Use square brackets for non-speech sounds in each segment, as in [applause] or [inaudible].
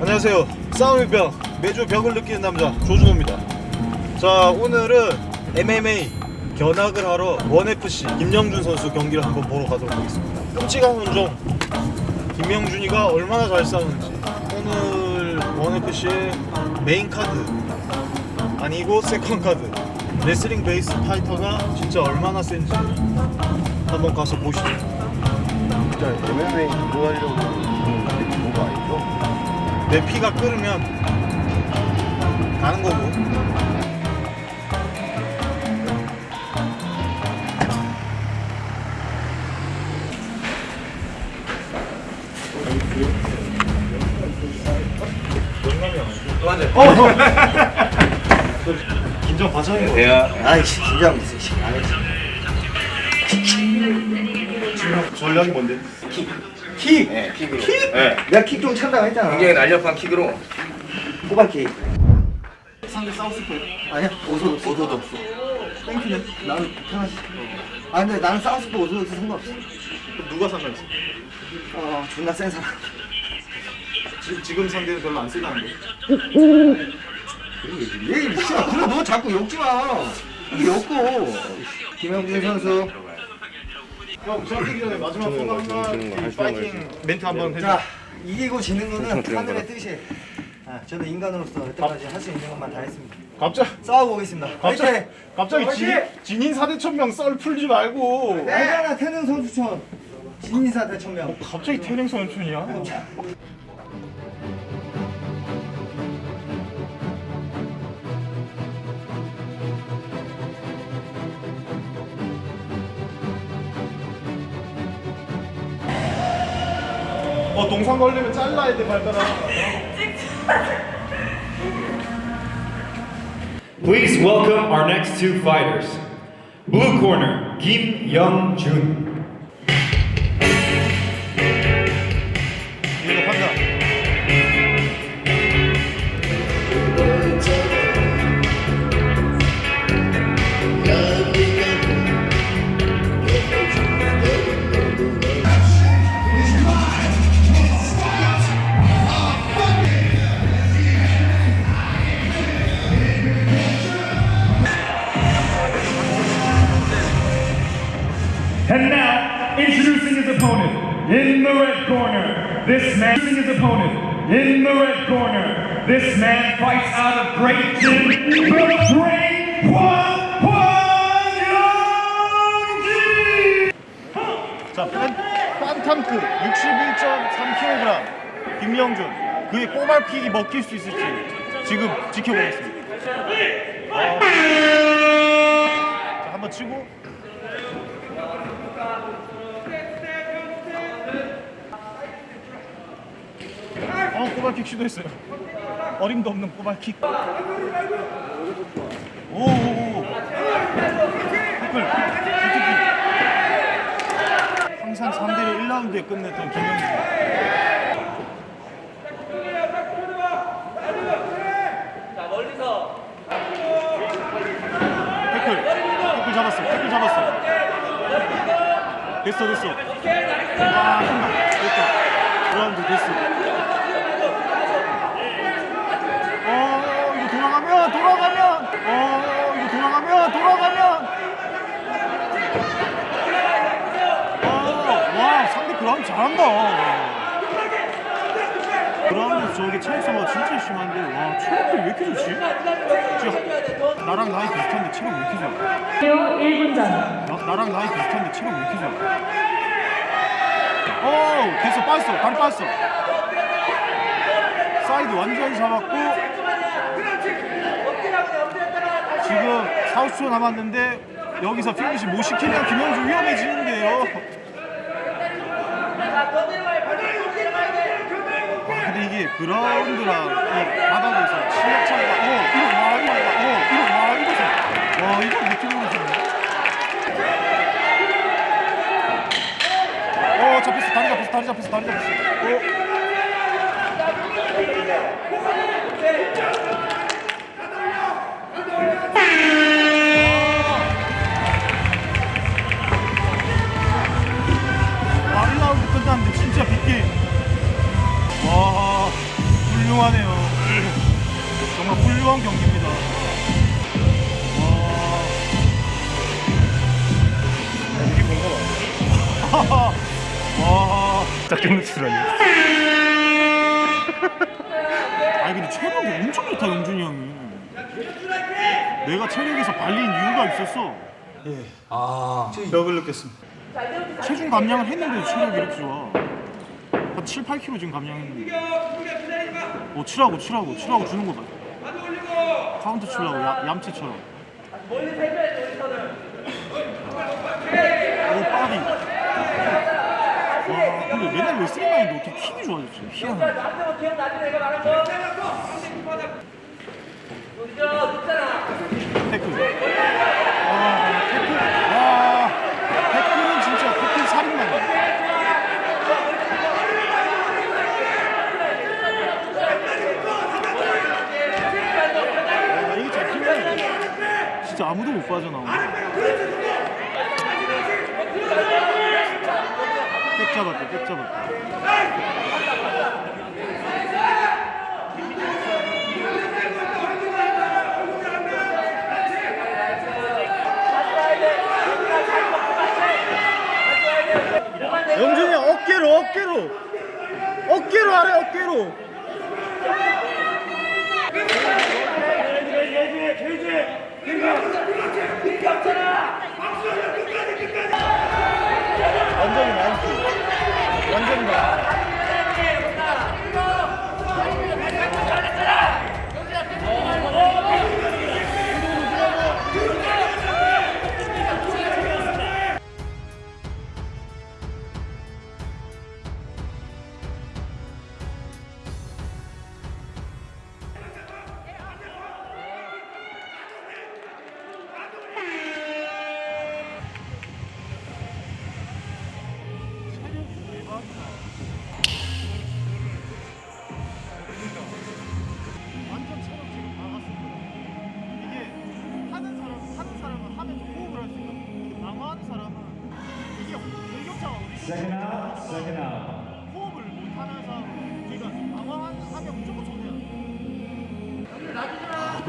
안녕하세요. 싸움의 벽 매주 벽을 느끼는 남자 조준호입니다. 자 오늘은 MMA 견학을 하러 원FC 김영준 선수 경기를 한번 보러 가도록 하겠습니다. 끔찍한 혼종 김영준이가 얼마나 잘 싸우는지. 오늘 원FC의 메인 카드 아니고 second 카드. 레슬링 베이스 파이터가 진짜 얼마나 센지 한번 가서 보시죠 진짜 MMA 그거 하려고 그런 거 아니죠? 내 피가 끓으면 가는 거고 긴장 바짝인 거 내가 아이씨 긴장 씨. 전략이 뭔데? 킥! 네 킥으로. 네. 내가 킥 좀 찬다고 했잖아. 굉장히 날렵한 킥으로. 호박 킥. 상대 사우스포 아니야 orthodox. Thank you는 나는 편하지. 아 근데 나는 사우스포 오소도 상관없어. 누가 상관있어? 어 존나 센 사람. 지금, 지금 상대는 별로 안 세다는데. 얘 씨야 그래 너 자꾸 욕하지 마. 이게 욕고. 김영준 선수 형 시작하기 전에 마지막 소감 한마디 파이팅 멘트 한번 해줘 자 이기고 지는 거는 하늘의 뜻이에요. 아, 저는 인간으로서 여태까지 할 수 있는 것만 다 했습니다. 갑자기 싸우고 오겠습니다. 화이팅! 갑자기 진, 진인 사대천명 썰 풀지 말고. 알잖아 태능 선수촌. 진인사 대천명. 갑자기 태릉 선수촌이야 어 동상 걸리면 잘라야 돼 발가락 Please welcome our next two fighters. Blue corner, Kim Young Jun. In the red corner. This man, introducing his opponent in the red corner. This man fights out of Great Gym, the Great Young 자, 팬, 판탐크 61.3kg 김영준 그의 꼬말킥이 먹힐 수 있을지 지금 지켜보겠습니다 어, 자, 한번 치고 어, 꼬발킥 시도했어요. 어림도 없는 꼬발킥. 항상 3대를 1라운드에 끝냈던 잡았어 됐어 됐어. 와 한다. 됐다. 그라운드 됐어 어 이거 돌아가면 돌아가면 어 이거 돌아가면 돌아가면 어, 와 상대 그라운드 잘한다 그라운드 저게 체력 소모가 진짜 심한데 와 체력도 왜 이렇게 좋지? 지금 나랑 나이 비슷한데 체력 왜 이렇게 좋아? 1분 전. 나, 나랑 나이 비슷한데 체력 왜 이렇게 좋아? 어 됐어 빠졌어 다리 빠졌어 사이드 완전히 잡았고 지금 4, 5초 남았는데 여기서 피니시 못 시키면 김영준 위험해지는데요 그라운드랑 이 바닥에서 실력 차이가 어 이거 와 이거 와 어 이거 와 이거 와 이거 어떻게 모르시네 어 잡혔어. 다리 잡혔어 다리 잡혔어 다리 잡혔어. 어 와. 짝짓 노출하니 아니 근데 체력이 엄청 좋다 영준이 형이. 내가 체력에서 발린 이유가 있었어. 예. 아. 벽을 느꼈습니다. 체중 감량을 했는데도 체력이 이렇게 좋아. 한 7, 8kg 지금 감량했는데. 어 치라고 치라고 치라고 주는 거 봐. 카운터 치려고 야, 얌체처럼. 오 빠디. 와 맨날 레슬링만 했는데 어떻게 킥이 좋아졌지? 희한하네. 잡히면 진짜 아무도 못 빠져나오네. 잡았다, 백 잡았다. 영준이 형 어깨로 어깨로. 어깨로 하래 어깨로. 완전히 완전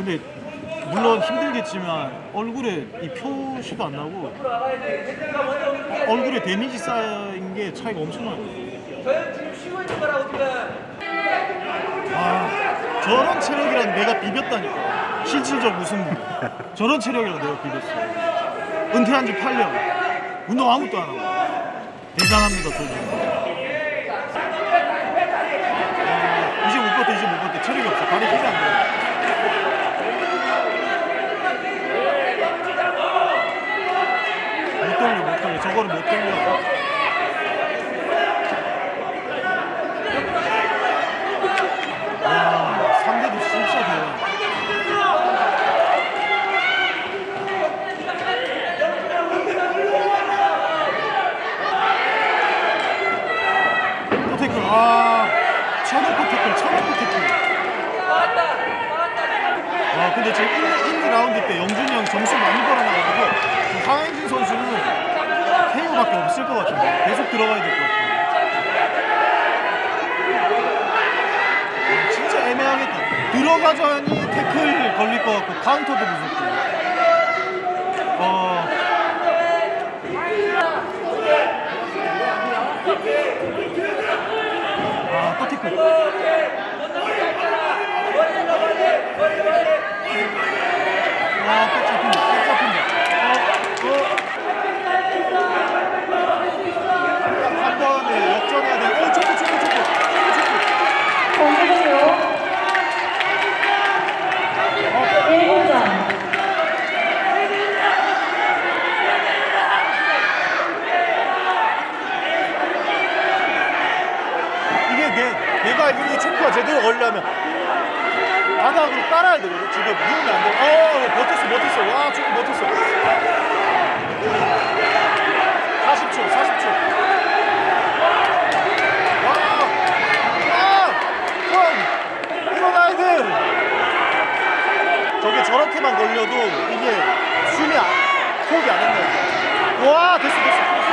근데 물론 힘들겠지만 얼굴에 이 표시가 안 나고 얼굴에 데미지 쌓인 게 차이가 엄청 나요. 아 저런 체력이랑 내가 비볐다니까. 실질적 우승부 [laughs] 저런 체력이랑 내가 비볐어. 은퇴한 지 8년. 운동 아무것도 안 하고. 대단합니다 저분 아, 이제 못 버텨 이제 못 버텨. 체력이 없어. 다리 힘이 안돼 못 돌려 못 돌려 저거를 못 돌려 와 상대도 진짜 대단 또 태클 아 천오프 태클 천오프 태클 와 근데 지금 1, 1, 2라운드 때 영준이 형 점수 많이 벌어나가지고 지금 황행진 선수는 KO밖에 없을 것 같은데 계속 들어가야 될 것 같은데 아, 진짜 애매하겠다 들어가자니 태클 걸릴 것 같고 카운터도 무섭고 어... 아, 또 태클. 와, 백 잡힌다. 백 잡힌다. 어, 어. 한 번에 역전해야 돼. 어, 초코, 초코, 초코. 초코, 초코. 공개되요 1분전 이게 내, 내가 알기로 이 초코가 제대로 걸려면 바닥으로 깔아야 되거든. 지금 누우면 안 돼. 어, 버텼어, 버텼어. 와, 초코 버텼어. 40초, 40초. 와, 와, 형, 일어나야 돼. 저게 저렇게만 걸려도 이게 숨이 안, 호흡이 안 된다. 와, 됐어, 됐어.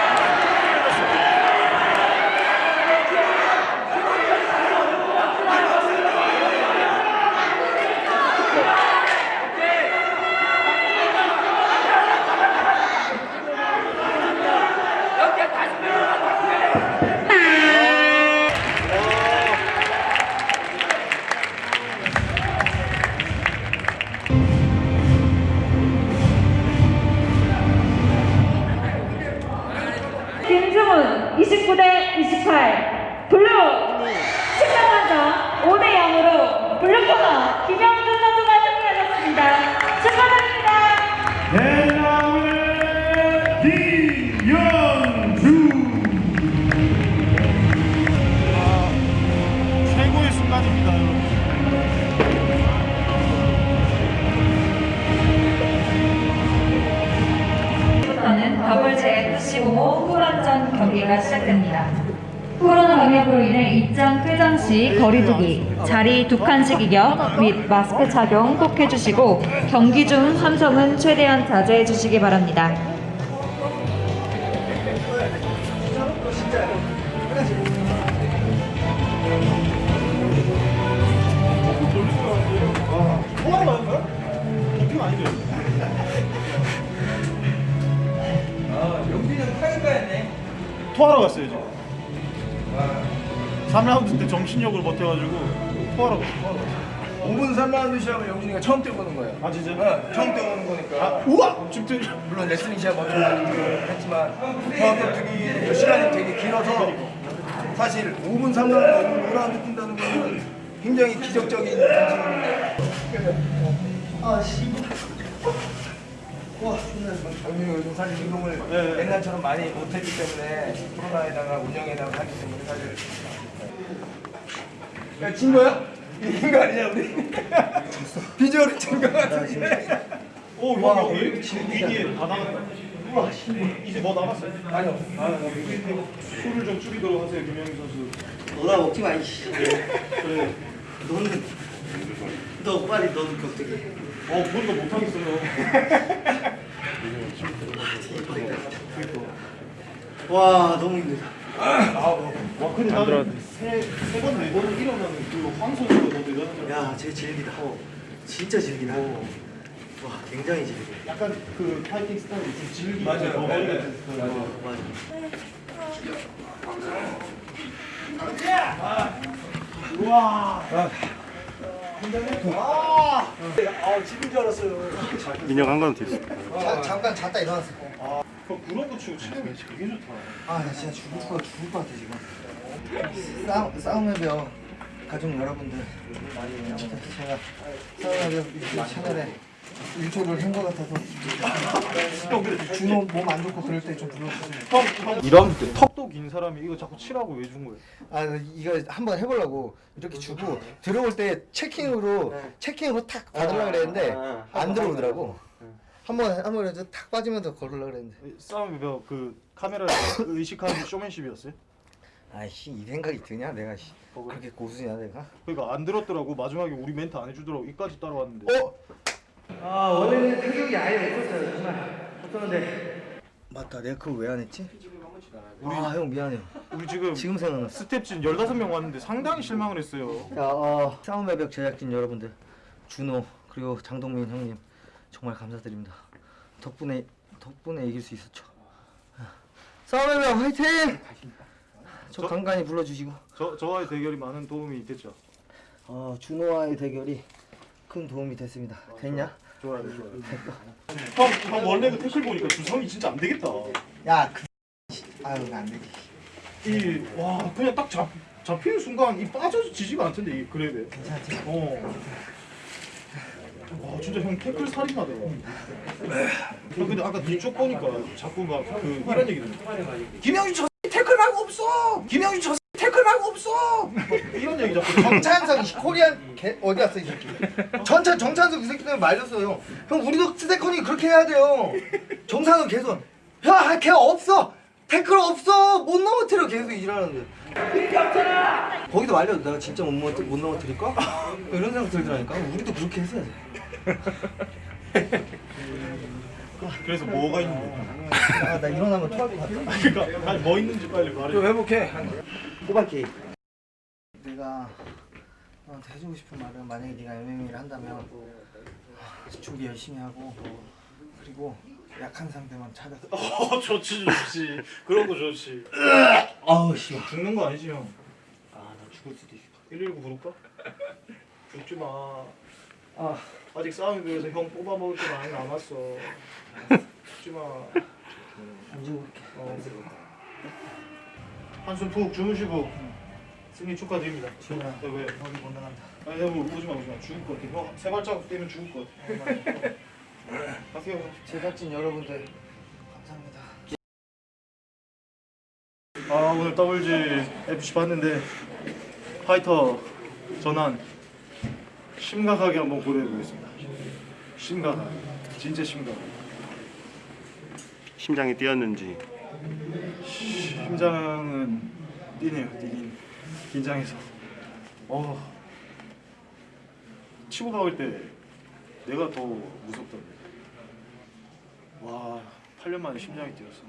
방역으로 인해 입장 퇴장 시 거리두기, 자리 두 칸씩 이격 및 마스크 착용 꼭 해주시고 경기 중 함성은 최대한 자제해 주시기 바랍니다. 토하러 갔어요, 지금. 3라운드 때 정신력을 버텨가지고 토하러 갔어, 토하러 갔어. 5분 3라운드 시합을 영준이가 처음 뛰어보는 거예요. 아, 진짜? 어, 처음 뛰어보는 거니까. 우와! 지금 물론 레슬링 시합 먼저 했지만 경합격투기 시간이 되게 길어서 사실 5분 3라운드 5라운드 뛴다는 거는 굉장히 기적적인 움직임인데 아 씨. 와, 정민이 요즘 사실 운동을 네. 옛날처럼 많이 못했기 때문에 코로나에다가 운영에다가 하기 때문에 사실 야, 진 거야? 이긴 거 아니냐 우리? [laughs] 비주얼이 진거 같은데 오, 와, 형, 위기에 다 나갔다. 우와, 이제 뭐 남았어요? 아니요 아, 술을 좀 줄이도록 하세요, 김영희 선수. 너나 먹지 마 이씨 그래. 너는 너 빨리 너도 격투기 어, 그건 더 못하겠어요. [laughs] 와 너무 힘들다. 와, 근데 나는 세, 세 번, 네 번을 일어나는 그황 선수가 더 대단한 거 야쟤 질기다. 진짜 질기다. 와 굉장히 질기 약간 그 파이팅 스타일이 좀 질기 맞아요. 더 네. 같은 스타일. 맞아 민혁 한 가운데 있어. 자, 잠깐 잤다 일어났어. 아, 그거 치고 체력이 되게 좋다. 아 나 진짜 죽을 거 죽을 것 같아 지금. 싸움 싸움의 벽 가족 여러분들. 진짜 제가 싸움의 벽 유튜브 채널에 일조를 한 것 같아서. 준호 몸 안 좋고 그럴 때 좀 불러주세요. 2라운드 때 턱도 긴 사람이 이거 자꾸 치라고 왜 준 거예요? 아 이거 한번 해보려고 이렇게 주고 들어올 때 체킹으로 체킹으로 탁 받으려고 그랬는데 안 들어오더라고. 한번 한번 해서 탁 빠지면서 걸으려고 그랬는데. 싸움이 그 카메라 [coughs] 의식하는 쇼맨십이었어요? 아이씨 이 생각이 드냐 내가 씨. 그렇게 고수냐 내가? 그러니까 안 들었더라고. 마지막에 우리 멘트 안 해주더라고. 이까지 따라왔는데. 어? 아 원래는 타격이 아예 없었어요 정말. 없었는데. 맞다 내가 그걸 왜안 했지? 아형 미안해요. 우리 지금 지금 생각났어. 스텝진 15명 왔는데 상당히 실망을 했어요. 야, 어, 싸움의 벽 제작진 여러분들 준호 그리고 장동민 형님 정말 감사드립니다. 덕분에 덕분에 이길 수 있었죠. 싸움의 벽 화이팅! 저 저- 간간히 불러주시고. 저, 저와의 대결이 많은 도움이 됐죠? 어, 준호와의 대결이 큰 도움이 됐습니다. 됐냐? 좋아요 좋아요 형, 형 원래 그 태클 보니까 주성이 진짜 안 되겠다 야 그... 아유 안 되지 이와 그냥 딱 잡, 잡히는 순간 이 빠져서 지지가 않던데 이 그랩에 괜찮지? 어. 와 진짜 형 태클 살인마다. 형 근데 아까 뒤쪽 보니까 자꾸 막 그 이런 얘기 들려. 김영준 저 태클 말고 없어 김영준 저 없어. 이런 얘기 자꾸. 정찬석 이 코리안 개 어디 갔어 이 새끼? 전찬 정찬석 이 새끼 때문에 말렸어요. 형 우리도 스테커니 그렇게 해야 돼요. 정찬석 계속 야 걔 없어. 태클 없어. 못 넘어뜨려 계속 이러는데. 거기도 말려 내가 진짜 못, 넘어, 못 넘어뜨릴까? 이런 생각 들더라니까. 우리도 그렇게 했어야 돼. 그래서 뭐가 있는 거야? 아, 나 일어나면 토할 것 같아. 그러니까 아니 뭐 있는지 빨리 말해. 좀 회복해. 호박기 내가 너한테 해주고 싶은 말은 만약에 네가 MMA를 한다면 아, 준비 열심히 하고 그리고 약한 상대만 찾아서 [laughs] 어 좋지 좋지. 그런 거 좋지. 아우 씨발 죽는 거 아니지 형? 아 나 죽을 수도 있어 119 부를까? 죽지 마. 아 아직 싸움에 비해서 형 뽑아 먹을 게 많이 남았어. 죽지 마. 안 죽을게 어. 한숨 푹 주무시고 승리 축하드립니다. 지훈아 네, 왜? 어디 못 나간다 아니 형 오지 마 오지 마 죽을 것 같아. 형 세 발자국 뛰면 죽을 것 같아. [laughs] 가세요. 제작진 여러분들 감사합니다 아 오늘 WG FC 봤는데 파이터 전환 심각하게 한번 고려해 보겠습니다. 심각하게 진짜 심각하게. 심장이 뛰었는지 심장은 뛰네요 뛰긴 긴장해서. 어 치고 나올 때 내가 더 무섭던데. 와 8년 만에 심장이 뛰었어